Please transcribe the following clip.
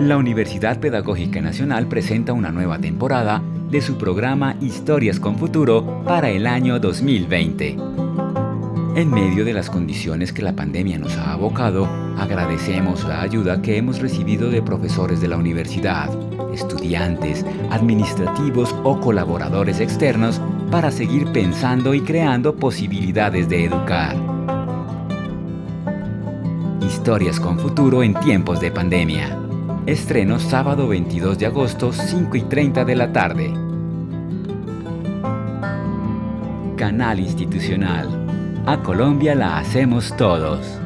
La Universidad Pedagógica Nacional presenta una nueva temporada de su programa Historias con Futuro para el año 2020. En medio de las condiciones que la pandemia nos ha abocado, agradecemos la ayuda que hemos recibido de profesores de la universidad, estudiantes, administrativos o colaboradores externos para seguir pensando y creando posibilidades de educar. Historias con futuro en tiempos de pandemia. Estreno sábado 22 de agosto, 5 y 30 de la tarde. Canal Institucional. A Colombia la hacemos todos.